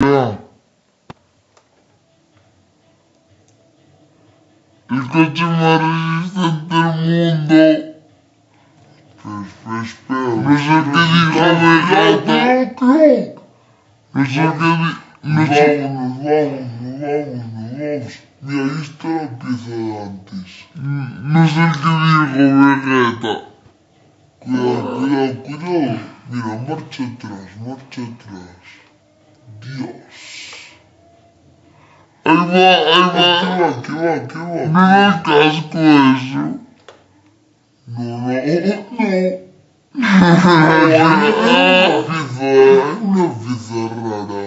El coche más resistente del mundo. Pues, espera. No sé qué dijo Vegeta. No sé qué di... No sé... Vámonos, vámonos, vámonos, vamos. Mira, ahí está la pieza de antes. No sé qué dijo Vegeta. Cuidado, cuidado, cuidado. Mira, marcha atrás, marcha atrás. Dios. Ahí va, ahí va. ¿Qué va, qué va, qué va? No da casco eso. No, no, oh, no. Ah, Pizza, una rara.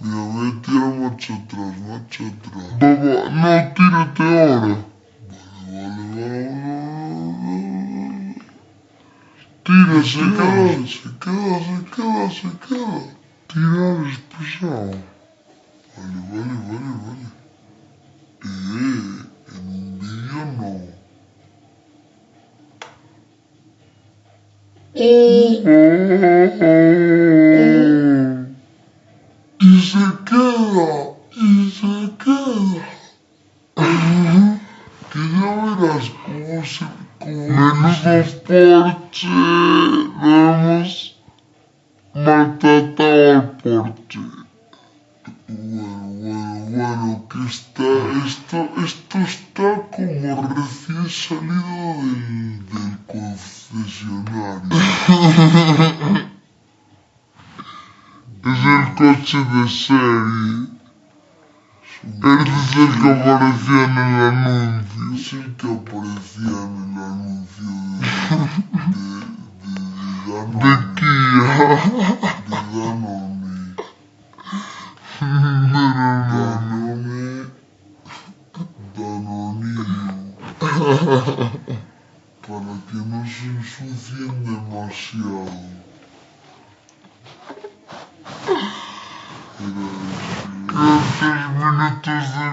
Mira, voy a tirar marcha atrás, marcha atrás. Papá, no tírate ahora. Vale, vale, vale. Tira, Se queda, se queda, se queda, se queda. Tirar es pesado. Vale, vale, vale, vale. Eh, en un vídeo no. Y se queda, y se queda. Que ya verás cómo se... Cómo Menudo porche. Lo hemos maltratado al porche. Bueno, bueno, bueno, que está, esto, esto está como recién salido del, del concesionario. Es el coche de serie. Es el que aparecía en el anuncio. Es el que aparecía en el anuncio de, de, de, de De Danone. Kia. Danone. Danone. Danoninho. Para que não se enxuviem demasiado. Esses minutos de...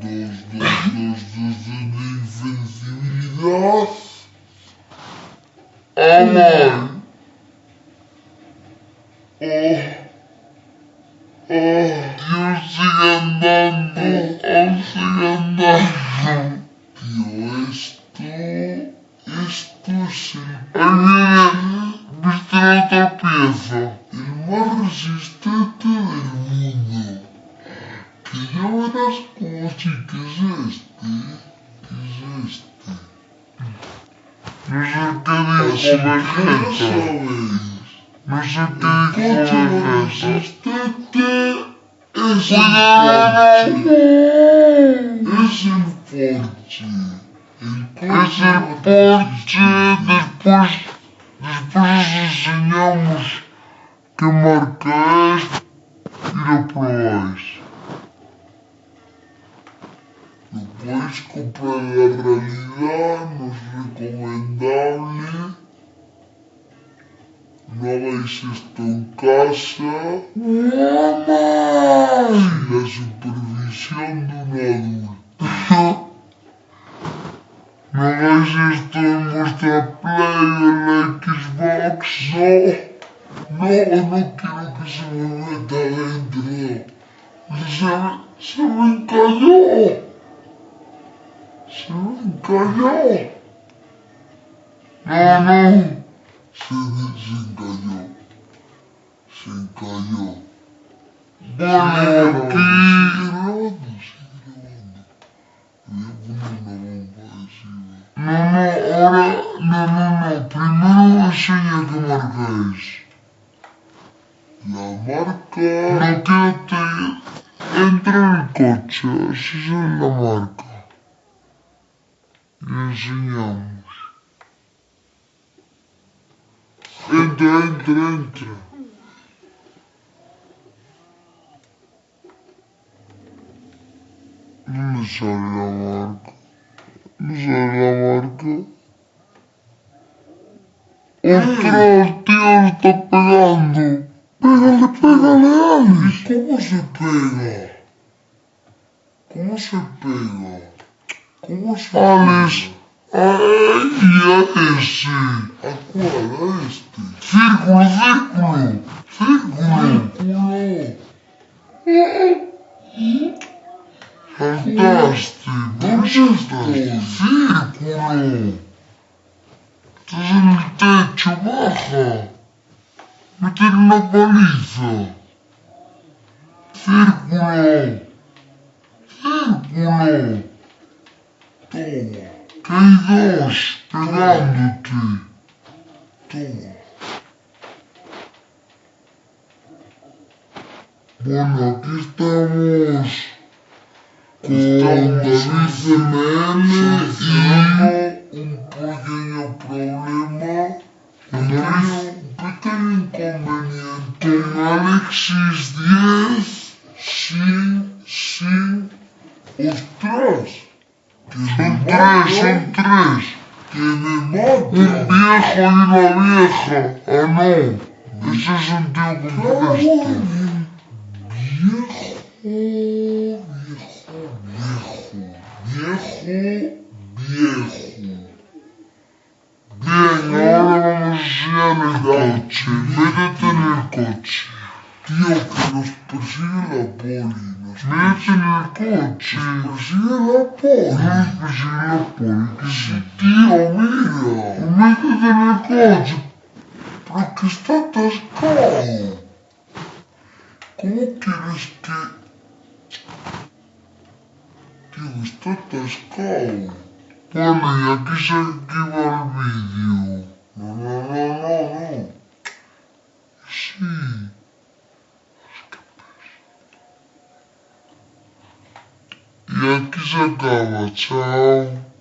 Dos, dois, dois, dos, dos invencibilidade. Amor. Oh, oh. Aún sigue andando. Aún sigue andando. Tío, esto, esto es el, Ahí viene. ¿Viste la otra pieza? el más resistente del mundo. Que ya verás cómo sí que es este. Nelson Magenta. Não sei o que é consistente. É esse forte. Esse é forte. Esse é forte. Depois, depois desenhamos que marca este e depois. Depois comprar a realidade, não é recomendável no hagáis esto en casa sin la supervisión de un adulto. No hagáis esto en vuestra Play la Xbox. No, no, no quiero que se me meta adentro. Se se me encalló. Se me encalló. No, no. Se, se encalló. Se encalló. Bueno, aquí. Sigue grabando, sigue grabando. Voy a poner una bomba adhesiva. No, no, ahora. No, no, no. Primero enseña qué marca es. La marca... No, quédate. Entra en el coche, así es la marca. Y enseñamos. Entra, entra, entra. No me sale la marca. No sale la marca. ¡Ostras, tío! ¡Está pegando! ¡Pégale, pégale, Alex! ¿Cómo se pega? ¿Cómo se pega? ¿Cómo se Alex, pega? Ay, Ai, ah, esse, agora este, círculo, círculo, círculo, círculo. Fantástico, Manchester, círculo. techo. Baja. meter na baliza. Círculo, círculo. Toma. Και οι δύο, περάντε και οι δύο. Του. Μόνο εκεί estamos. Κοντά ο Μπίλντερ με έναν. Έχω δημιουργήσει ένα πολύ μεγάλο πρόβλημα. Έχω δημιουργήσει ένα πολύ. Son tres, son tres, mata, un viejo y una vieja, ah no, ese es un tío. Viejo, viejo, Tío, que nos persigue la poli. Nos Métete en el coche. Nos persigue la poli. Nos persigue la poli. Que sí, tío, mira. Métete en el coche. Pero que está atascado. ¿Cómo quieres que...? Tío, está atascado. Y aquí se activa el vídeo. No, no, no, Jagawa, ciao.